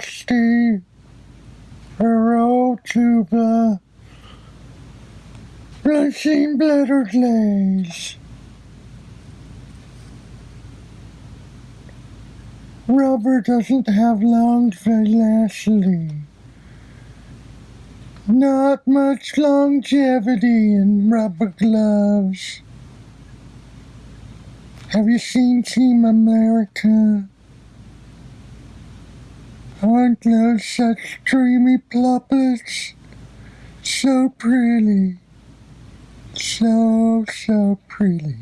Hello, Rusty. Hello, Tuba. Blushing Bladder Glaze. Rubber doesn't have long velocity. Not much longevity in rubber gloves. Have you seen Team America? Aren't those such dreamy pluplets? So pretty. So, so pretty.